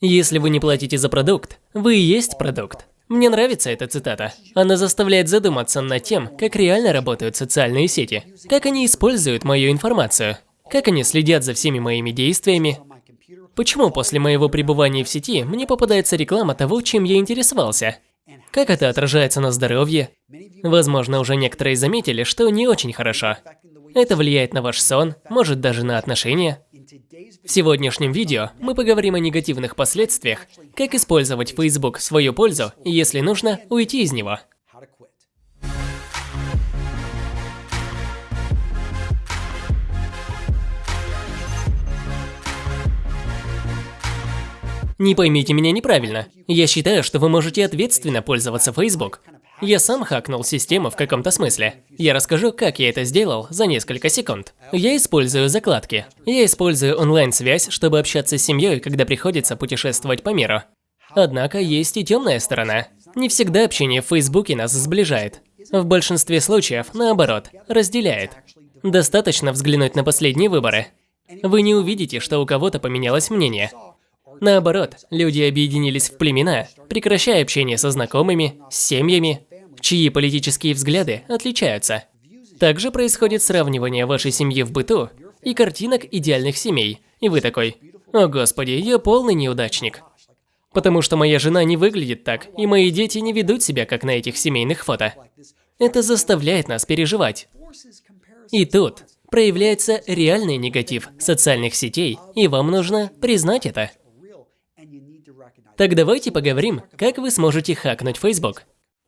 Если вы не платите за продукт, вы и есть продукт. Мне нравится эта цитата. Она заставляет задуматься над тем, как реально работают социальные сети, как они используют мою информацию, как они следят за всеми моими действиями. Почему после моего пребывания в сети мне попадается реклама того, чем я интересовался? Как это отражается на здоровье? Возможно, уже некоторые заметили, что не очень хорошо. Это влияет на ваш сон, может даже на отношения. В сегодняшнем видео мы поговорим о негативных последствиях, как использовать Facebook в свою пользу и, если нужно, уйти из него. Не поймите меня неправильно. Я считаю, что вы можете ответственно пользоваться Facebook. Я сам хакнул систему в каком-то смысле. Я расскажу, как я это сделал за несколько секунд. Я использую закладки. Я использую онлайн-связь, чтобы общаться с семьей, когда приходится путешествовать по миру. Однако есть и темная сторона. Не всегда общение в Фейсбуке нас сближает. В большинстве случаев, наоборот, разделяет. Достаточно взглянуть на последние выборы. Вы не увидите, что у кого-то поменялось мнение. Наоборот, люди объединились в племена, прекращая общение со знакомыми, с семьями, чьи политические взгляды отличаются. Также происходит сравнивание вашей семьи в быту и картинок идеальных семей. И вы такой, о господи, я полный неудачник. Потому что моя жена не выглядит так, и мои дети не ведут себя, как на этих семейных фото. Это заставляет нас переживать. И тут проявляется реальный негатив социальных сетей, и вам нужно признать это. Так давайте поговорим, как вы сможете хакнуть Facebook.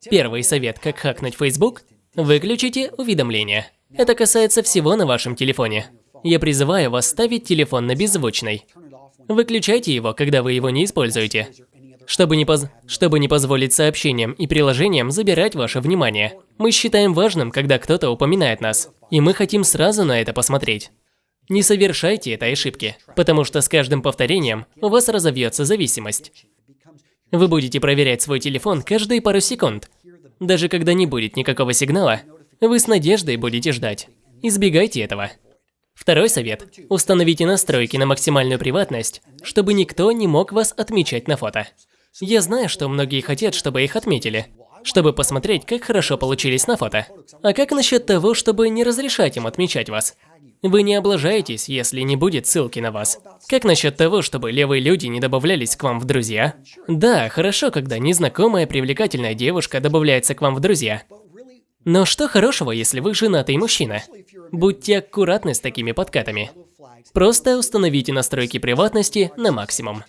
Первый совет, как хакнуть Facebook – выключите уведомления. Это касается всего на вашем телефоне. Я призываю вас ставить телефон на беззвучный. Выключайте его, когда вы его не используете, чтобы не, поз... чтобы не позволить сообщениям и приложениям забирать ваше внимание. Мы считаем важным, когда кто-то упоминает нас, и мы хотим сразу на это посмотреть. Не совершайте этой ошибки, потому что с каждым повторением у вас разовьется зависимость. Вы будете проверять свой телефон каждые пару секунд. Даже когда не будет никакого сигнала, вы с надеждой будете ждать. Избегайте этого. Второй совет. Установите настройки на максимальную приватность, чтобы никто не мог вас отмечать на фото. Я знаю, что многие хотят, чтобы их отметили, чтобы посмотреть, как хорошо получились на фото. А как насчет того, чтобы не разрешать им отмечать вас? Вы не облажаетесь, если не будет ссылки на вас. Как насчет того, чтобы левые люди не добавлялись к вам в друзья? Да, хорошо, когда незнакомая привлекательная девушка добавляется к вам в друзья. Но что хорошего, если вы женатый мужчина? Будьте аккуратны с такими подкатами. Просто установите настройки приватности на максимум.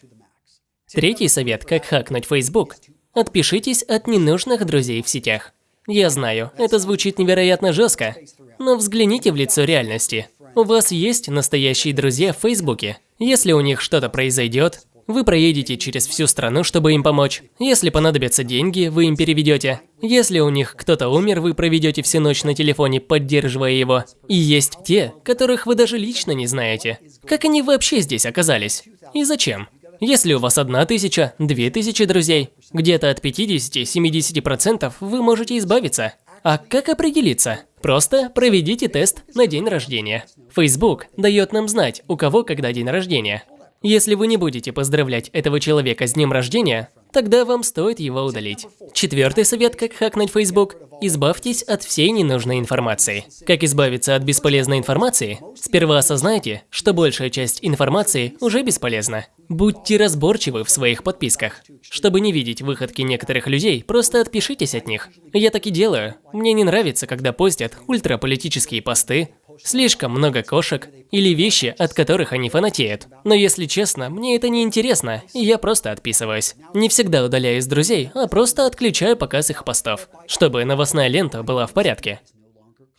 Третий совет, как хакнуть Facebook. Отпишитесь от ненужных друзей в сетях. Я знаю, это звучит невероятно жестко, но взгляните в лицо реальности. У вас есть настоящие друзья в Фейсбуке. Если у них что-то произойдет, вы проедете через всю страну, чтобы им помочь. Если понадобятся деньги, вы им переведете. Если у них кто-то умер, вы проведете всю ночь на телефоне, поддерживая его. И есть те, которых вы даже лично не знаете. Как они вообще здесь оказались? И зачем? Если у вас одна тысяча, две тысячи друзей, где-то от 50-70% вы можете избавиться. А как определиться? Просто проведите тест на день рождения. Facebook дает нам знать, у кого когда день рождения. Если вы не будете поздравлять этого человека с днем рождения, тогда вам стоит его удалить. Четвертый совет, как хакнуть Facebook – избавьтесь от всей ненужной информации. Как избавиться от бесполезной информации? Сперва осознайте, что большая часть информации уже бесполезна. Будьте разборчивы в своих подписках. Чтобы не видеть выходки некоторых людей, просто отпишитесь от них. Я так и делаю. Мне не нравится, когда постят ультраполитические посты, слишком много кошек или вещи, от которых они фанатеют. Но если честно, мне это не интересно, и я просто отписываюсь. Не всегда удаляю из друзей, а просто отключаю показ их постов, чтобы новостная лента была в порядке.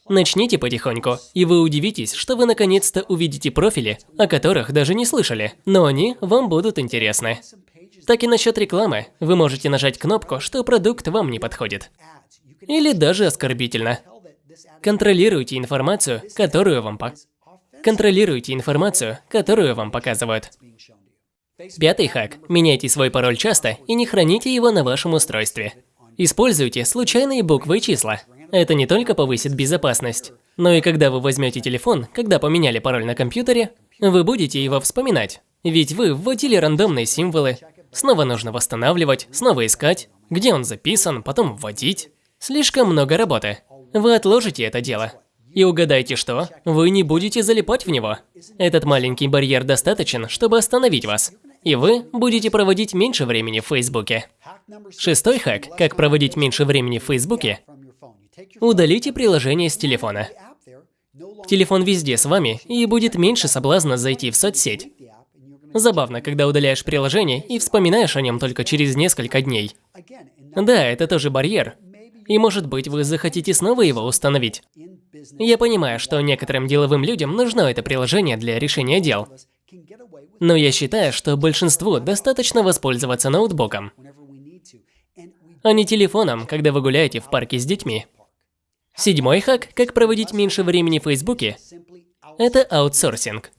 Начните потихоньку, и вы удивитесь, что вы наконец-то увидите профили, о которых даже не слышали, но они вам будут интересны. Так и насчет рекламы. Вы можете нажать кнопку, что продукт вам не подходит. Или даже оскорбительно. Контролируйте информацию, которую вам по... Контролируйте информацию, которую вам показывают. Пятый хак. Меняйте свой пароль часто и не храните его на вашем устройстве. Используйте случайные буквы и числа. Это не только повысит безопасность, но и когда вы возьмете телефон, когда поменяли пароль на компьютере, вы будете его вспоминать. Ведь вы вводили рандомные символы, Снова нужно восстанавливать, снова искать, где он записан, потом вводить. Слишком много работы. Вы отложите это дело. И угадайте что? Вы не будете залипать в него. Этот маленький барьер достаточен, чтобы остановить вас. И вы будете проводить меньше времени в Фейсбуке. Шестой хак, как проводить меньше времени в Фейсбуке. Удалите приложение с телефона. Телефон везде с вами, и будет меньше соблазна зайти в соцсеть. Забавно, когда удаляешь приложение и вспоминаешь о нем только через несколько дней. Да, это тоже барьер. И может быть, вы захотите снова его установить. Я понимаю, что некоторым деловым людям нужно это приложение для решения дел. Но я считаю, что большинству достаточно воспользоваться ноутбуком, а не телефоном, когда вы гуляете в парке с детьми. Седьмой хак, как проводить меньше времени в Фейсбуке, это аутсорсинг.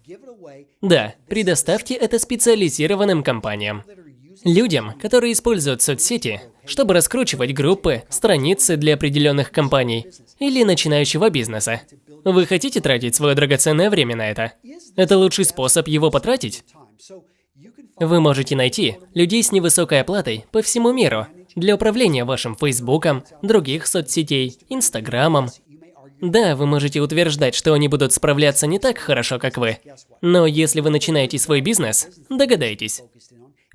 Да, предоставьте это специализированным компаниям. Людям, которые используют соцсети, чтобы раскручивать группы, страницы для определенных компаний или начинающего бизнеса. Вы хотите тратить свое драгоценное время на это? Это лучший способ его потратить? Вы можете найти людей с невысокой оплатой по всему миру для управления вашим Фейсбуком, других соцсетей, Инстаграмом. Да, вы можете утверждать, что они будут справляться не так хорошо, как вы. Но если вы начинаете свой бизнес, догадайтесь.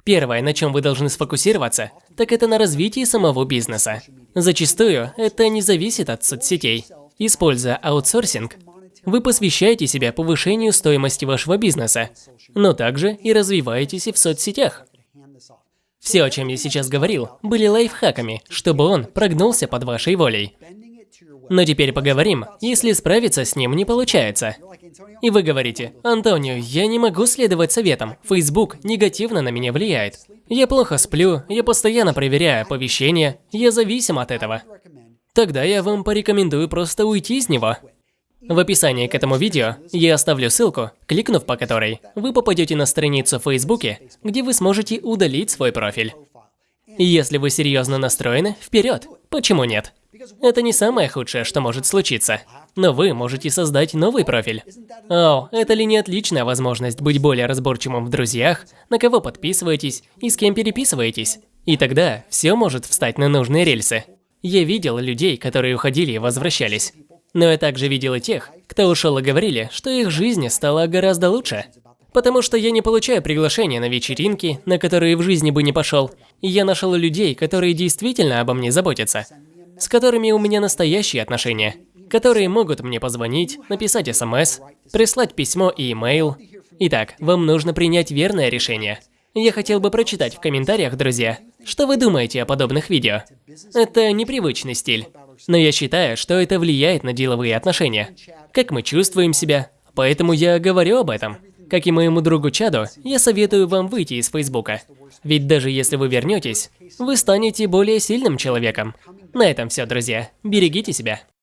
Первое, на чем вы должны сфокусироваться, так это на развитии самого бизнеса. Зачастую это не зависит от соцсетей. Используя аутсорсинг, вы посвящаете себя повышению стоимости вашего бизнеса, но также и развиваетесь и в соцсетях. Все, о чем я сейчас говорил, были лайфхаками, чтобы он прогнулся под вашей волей. Но теперь поговорим, если справиться с ним не получается. И вы говорите, Антонио, я не могу следовать советам. Facebook негативно на меня влияет. Я плохо сплю, я постоянно проверяю оповещения, я зависим от этого. Тогда я вам порекомендую просто уйти из него. В описании к этому видео я оставлю ссылку, кликнув по которой вы попадете на страницу в Фейсбуке, где вы сможете удалить свой профиль. Если вы серьезно настроены, вперед! Почему нет? Это не самое худшее, что может случиться. Но вы можете создать новый профиль. О, это ли не отличная возможность быть более разборчивым в друзьях, на кого подписываетесь и с кем переписываетесь? И тогда все может встать на нужные рельсы. Я видел людей, которые уходили и возвращались. Но я также видел и тех, кто ушел и говорили, что их жизнь стала гораздо лучше. Потому что я не получаю приглашения на вечеринки, на которые в жизни бы не пошел. И я нашел людей, которые действительно обо мне заботятся с которыми у меня настоящие отношения, которые могут мне позвонить, написать смс, прислать письмо и имейл. Итак, вам нужно принять верное решение. Я хотел бы прочитать в комментариях, друзья, что вы думаете о подобных видео. Это непривычный стиль, но я считаю, что это влияет на деловые отношения, как мы чувствуем себя, поэтому я говорю об этом. Как и моему другу Чаду, я советую вам выйти из Фейсбука. Ведь даже если вы вернетесь, вы станете более сильным человеком. На этом все, друзья. Берегите себя.